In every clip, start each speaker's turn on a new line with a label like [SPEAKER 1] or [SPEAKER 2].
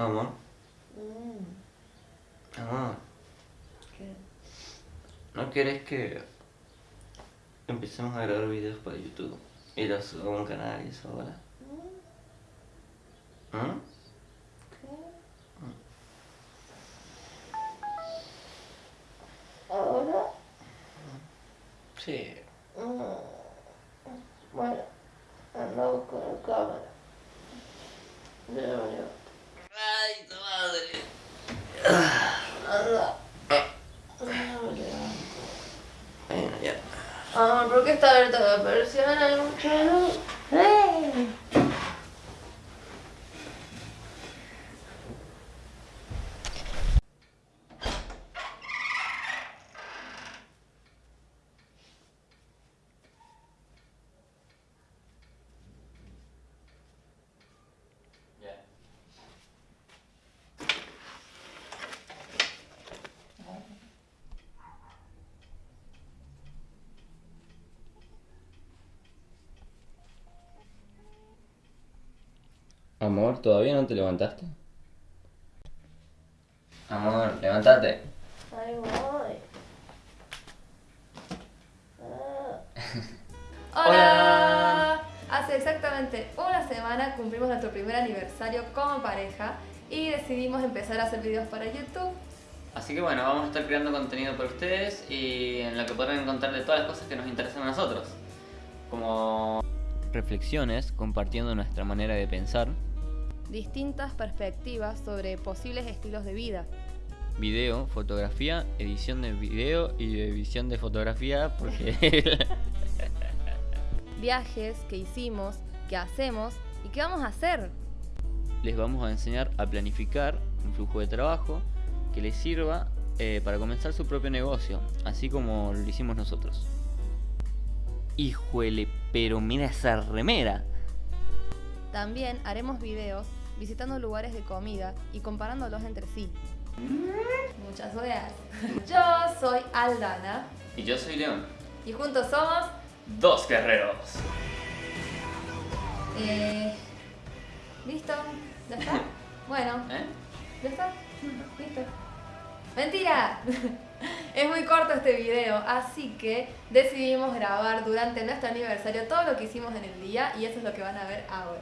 [SPEAKER 1] Amor,
[SPEAKER 2] Mm.
[SPEAKER 1] ¿no quieres que empecemos a grabar videos para YouTube? Y los subamos a un canal y eso ahora. ¿Mm?
[SPEAKER 2] ¿Qué? ¿Ahora?
[SPEAKER 1] Sí.
[SPEAKER 2] Mm, Bueno, anda a buscar la cámara. Ya valió.
[SPEAKER 1] ¡Ay, tu madre!
[SPEAKER 2] Anda. Ya valió.
[SPEAKER 1] Bueno, ya.
[SPEAKER 2] Ah, ¿por qué está abierta la
[SPEAKER 1] Amor, ¿todavía no te levantaste? Amor, levántate.
[SPEAKER 2] Ahí voy. Ah.
[SPEAKER 3] Hola. Hace exactamente una semana cumplimos nuestro primer aniversario como pareja y decidimos empezar a hacer videos para YouTube.
[SPEAKER 4] Así que bueno, vamos a estar creando contenido para ustedes y en lo que podrán encontrar de todas las cosas que nos interesan a nosotros. Como reflexiones, compartiendo nuestra manera de pensar,
[SPEAKER 3] Distintas perspectivas sobre posibles estilos de vida.
[SPEAKER 4] video, fotografía, edición de video y edición de fotografía porque
[SPEAKER 3] Viajes que hicimos, que hacemos y que vamos a hacer.
[SPEAKER 4] les vamos a enseñar a planificar un flujo de trabajo que les sirva eh, para comenzar su propio negocio, así como lo hicimos nosotros. Híjole, pero mira esa remera.
[SPEAKER 3] También haremos videos visitando lugares de comida y comparándolos entre sí. Muchas gracias. Yo soy Aldana
[SPEAKER 4] Y yo soy León.
[SPEAKER 3] y juntos somos...
[SPEAKER 4] Dos guerreros.
[SPEAKER 3] Eh, ¿Listo? ¿Ya está? Bueno,
[SPEAKER 4] ¿Eh?
[SPEAKER 3] ¿ya está? ¿Listo? ¡Mentira! Es muy corto este video, así que decidimos grabar durante nuestro aniversario todo lo que hicimos en el día y eso es lo que van a ver ahora.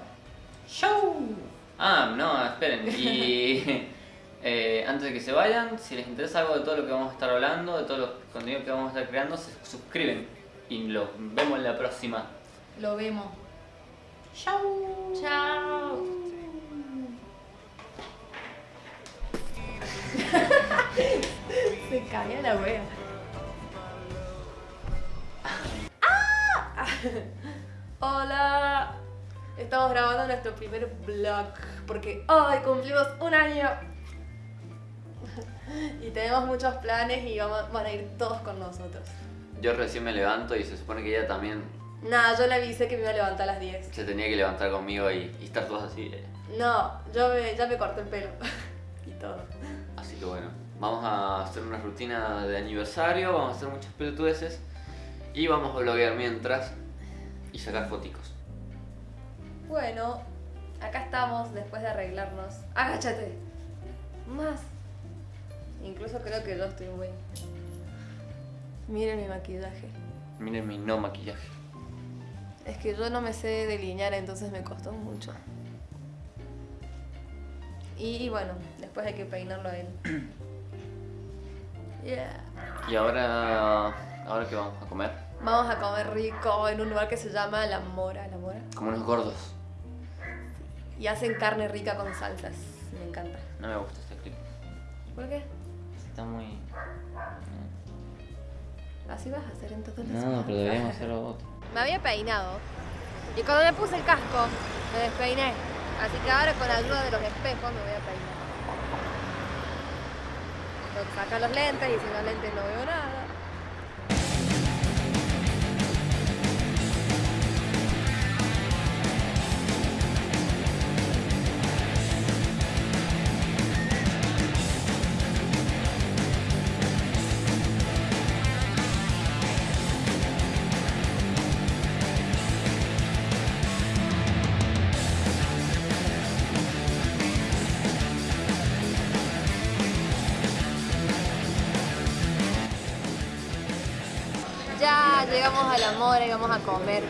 [SPEAKER 4] ¡Show! Ah, no, esperen. Y eh, antes de que se vayan, si les interesa algo de todo lo que vamos a estar hablando, de todo los contenidos que vamos a estar creando, se suscriben. Y los vemos en la próxima.
[SPEAKER 3] Lo vemos. ¡Chao! ¡Chao! Se cae la wea. ¡Ah! Hola. Estamos grabando nuestro primer vlog porque hoy cumplimos un año. Y tenemos muchos planes y vamos, van a ir todos con nosotros.
[SPEAKER 4] Yo recién me levanto y se supone que ella también
[SPEAKER 3] Nada, yo le avisé que me iba a levantar a las 10.
[SPEAKER 4] se tenía que levantar conmigo y, y estar todos así.
[SPEAKER 3] No, yo me- ya me corté el pelo. y todo.
[SPEAKER 4] Así que bueno, vamos a hacer una rutina de aniversario, vamos a hacer muchas pelotudeces y vamos a bloguear mientras y sacar foticos.
[SPEAKER 3] Bueno, acá estamos después de arreglarnos. Agáchate. Más. Incluso creo que yo estoy muy... Miren mi maquillaje.
[SPEAKER 4] Miren mi no maquillaje.
[SPEAKER 3] Es que yo no me sé delinear, entonces me costó mucho. Y, y bueno, después hay que peinarlo a él. Yeah.
[SPEAKER 4] Y ahora, ahora qué vamos a comer?
[SPEAKER 3] Vamos a comer rico en un lugar que se llama La Mora. ¿La Mora?
[SPEAKER 4] Como unos gordos.
[SPEAKER 3] Y hacen carne rica con salsas. Me encanta.
[SPEAKER 4] No me gusta este clip.
[SPEAKER 3] ¿Por qué?
[SPEAKER 4] Está muy.
[SPEAKER 3] Así vas a hacer en todos los
[SPEAKER 4] No, pero deberíamos hacerlo otro.
[SPEAKER 3] Me había peinado y cuando me puse el casco me despeiné. Así que ahora con la ayuda de los espejos me voy a peinar. Tengo que sacar los lentes y sin los lentes no veo nada. Llegamos a la mora y vamos a comer.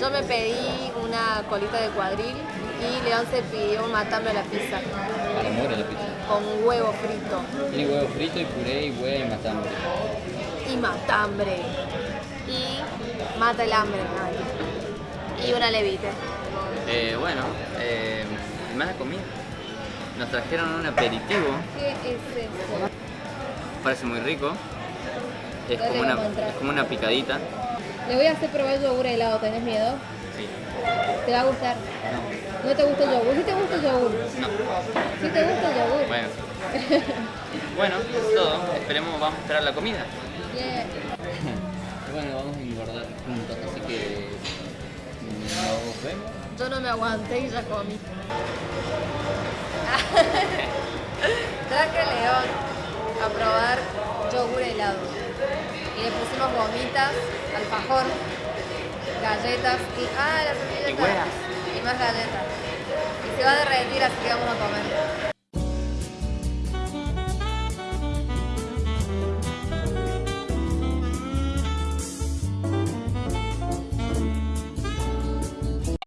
[SPEAKER 3] Yo me pedí una colita de cuadril y León se pidió un matambre a la pizza
[SPEAKER 5] A la mora la pizza.
[SPEAKER 3] con huevo frito
[SPEAKER 5] Tiene huevo frito y puré y huevo y matambre.
[SPEAKER 3] y matambre. Y mata el hambre. Y una levite.
[SPEAKER 4] Eh, bueno, eh, y más la comida. Nos trajeron un aperitivo,
[SPEAKER 3] ¿Qué es eso?
[SPEAKER 4] parece muy rico. Es como una, es como una picadita.
[SPEAKER 3] Le voy a hacer probar el yogur helado, ¿tenés miedo?
[SPEAKER 4] Sí.
[SPEAKER 3] ¿Te va a gustar?
[SPEAKER 4] No.
[SPEAKER 3] ¿No te gusta el yogur? ¿Sí te gusta el yogur?
[SPEAKER 4] No.
[SPEAKER 3] ¿Sí te gusta el yogur?
[SPEAKER 4] Bueno. Bueno, eso es todo. Esperemos, vamos a esperar la comida.
[SPEAKER 3] Yeah.
[SPEAKER 5] Bueno, vamos a engordar juntos, así que nos vemos.
[SPEAKER 3] Yo no me aguanté y ya comí. Traje León a probar yogur helado. Y le pusimos gomitas, alfajor, galletas y. ¡Ah, las servilletas! Y más galletas. Y se va a derretir, así que vamos a comer.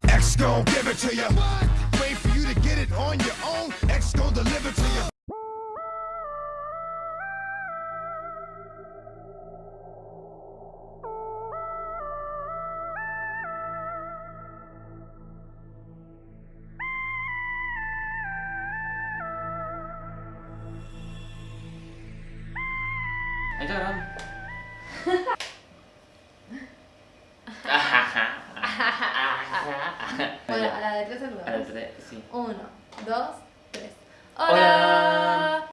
[SPEAKER 6] X gon' give it to you. Wait for you to get it on your own. X gon' deliver to you.
[SPEAKER 4] Ahí está grabando.
[SPEAKER 7] Bueno, a la de tres
[SPEAKER 4] A la
[SPEAKER 7] saludamos.
[SPEAKER 4] tres, sí.
[SPEAKER 7] Uno, dos, tres.
[SPEAKER 4] Hola.